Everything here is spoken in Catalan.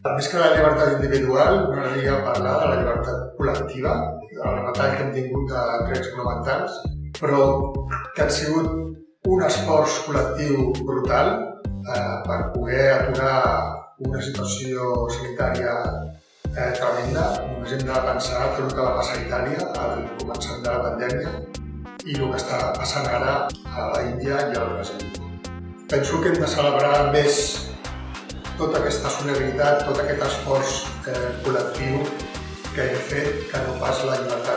Més que la llibertat individual, m'agradaria parlar de la llibertat col·lectiva, del retall que hem tingut de drets fonamentals, però que han sigut un esforç col·lectiu brutal eh, per poder aturar una situació sanitària eh, tremenda. Només hem de pensar tot el que va passar a Itàlia al començament de la pandèmia i el que està passant ara a la Índia i al Brasil. Penso que hem de celebrar més tota aquesta solidaritat, tot aquest esforç eh, col·lectiu que hem fet que no pas la llibertat.